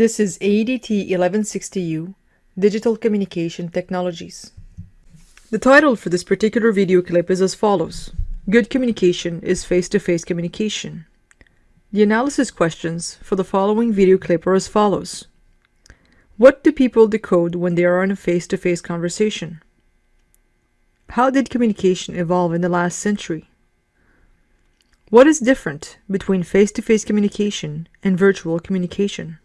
This is AEDT 1160U, Digital Communication Technologies. The title for this particular video clip is as follows. Good communication is face-to-face -face communication. The analysis questions for the following video clip are as follows. What do people decode when they are in a face-to-face -face conversation? How did communication evolve in the last century? What is different between face-to-face -face communication and virtual communication?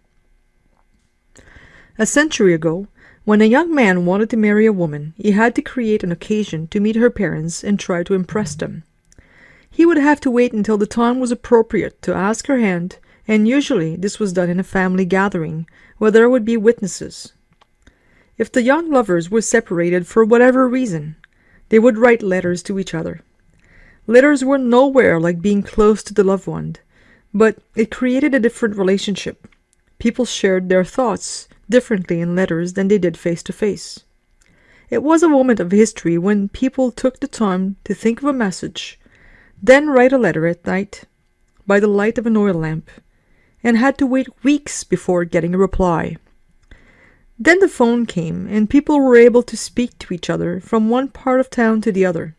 A century ago, when a young man wanted to marry a woman, he had to create an occasion to meet her parents and try to impress them. He would have to wait until the time was appropriate to ask her hand, and usually this was done in a family gathering, where there would be witnesses. If the young lovers were separated for whatever reason, they would write letters to each other. Letters were nowhere like being close to the loved one, but it created a different relationship. People shared their thoughts, differently in letters than they did face to face. It was a moment of history when people took the time to think of a message, then write a letter at night by the light of an oil lamp, and had to wait weeks before getting a reply. Then the phone came, and people were able to speak to each other from one part of town to the other.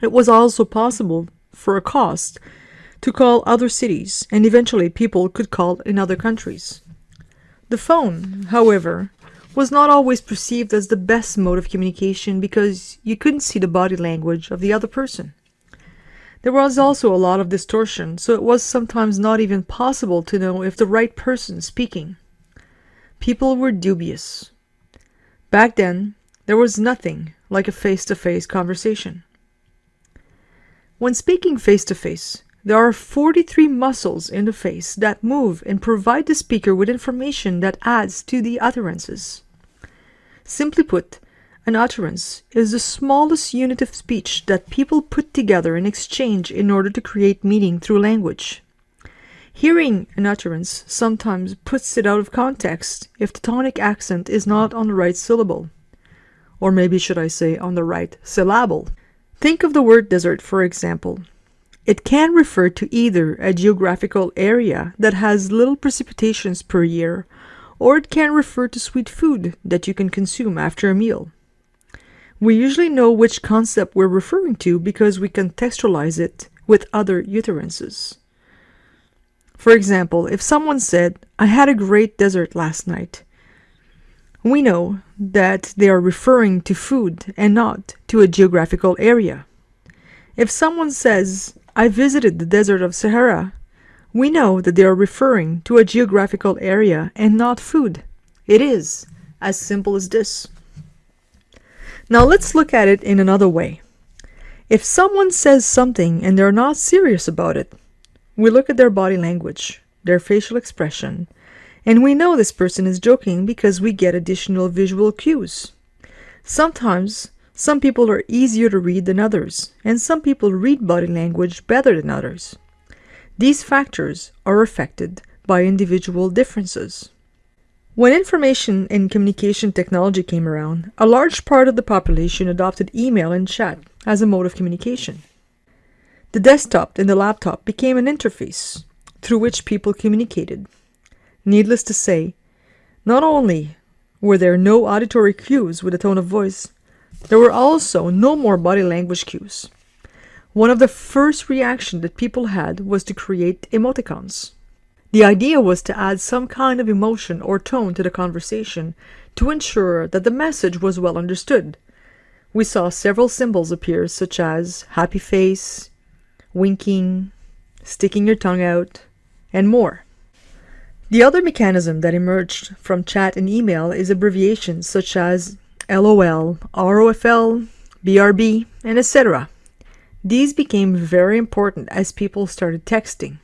It was also possible, for a cost, to call other cities, and eventually people could call in other countries. The phone, however, was not always perceived as the best mode of communication because you couldn't see the body language of the other person. There was also a lot of distortion, so it was sometimes not even possible to know if the right person speaking. People were dubious. Back then, there was nothing like a face-to-face -face conversation. When speaking face-to-face, -face, there are 43 muscles in the face that move and provide the speaker with information that adds to the utterances. Simply put, an utterance is the smallest unit of speech that people put together and exchange in order to create meaning through language. Hearing an utterance sometimes puts it out of context if the tonic accent is not on the right syllable. Or maybe should I say on the right syllable. Think of the word desert, for example. It can refer to either a geographical area that has little precipitations per year, or it can refer to sweet food that you can consume after a meal. We usually know which concept we're referring to because we contextualize it with other utterances. For example, if someone said, I had a great desert last night, we know that they are referring to food and not to a geographical area. If someone says, I visited the desert of Sahara. We know that they are referring to a geographical area and not food. It is as simple as this. Now let's look at it in another way. If someone says something and they're not serious about it, we look at their body language, their facial expression, and we know this person is joking because we get additional visual cues. Sometimes some people are easier to read than others, and some people read body language better than others. These factors are affected by individual differences. When information and communication technology came around, a large part of the population adopted email and chat as a mode of communication. The desktop and the laptop became an interface through which people communicated. Needless to say, not only were there no auditory cues with a tone of voice, there were also no more body language cues. One of the first reactions that people had was to create emoticons. The idea was to add some kind of emotion or tone to the conversation to ensure that the message was well understood. We saw several symbols appear such as happy face, winking, sticking your tongue out, and more. The other mechanism that emerged from chat and email is abbreviations such as LOL, ROFL, BRB, and etc. These became very important as people started texting.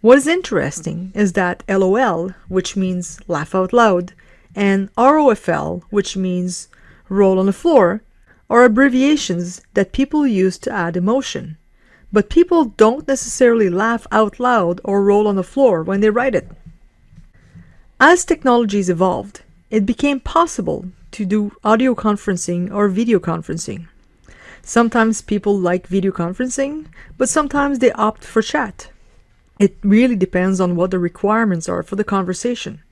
What is interesting is that LOL, which means laugh out loud, and ROFL, which means roll on the floor, are abbreviations that people use to add emotion. But people don't necessarily laugh out loud or roll on the floor when they write it. As technologies evolved, it became possible to do audio conferencing or video conferencing. Sometimes people like video conferencing, but sometimes they opt for chat. It really depends on what the requirements are for the conversation.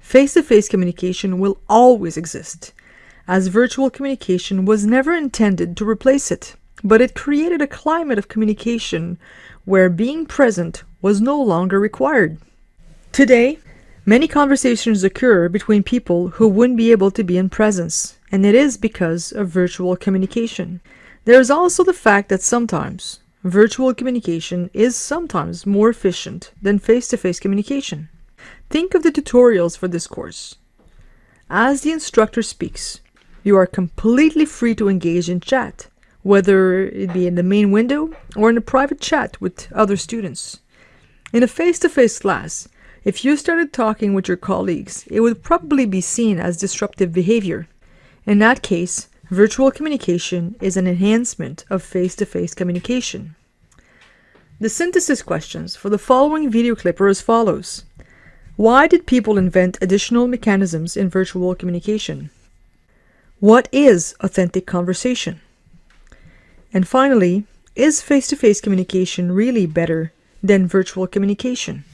Face-to-face communication will always exist, as virtual communication was never intended to replace it, but it created a climate of communication where being present was no longer required. Today, many conversations occur between people who wouldn't be able to be in presence, and it is because of virtual communication. There is also the fact that sometimes virtual communication is sometimes more efficient than face-to-face -face communication. Think of the tutorials for this course. As the instructor speaks, you are completely free to engage in chat, whether it be in the main window or in a private chat with other students. In a face-to-face -face class, if you started talking with your colleagues, it would probably be seen as disruptive behavior. In that case, virtual communication is an enhancement of face-to-face -face communication. The synthesis questions for the following video clip are as follows. Why did people invent additional mechanisms in virtual communication? What is authentic conversation? And finally, is face-to-face -face communication really better than virtual communication?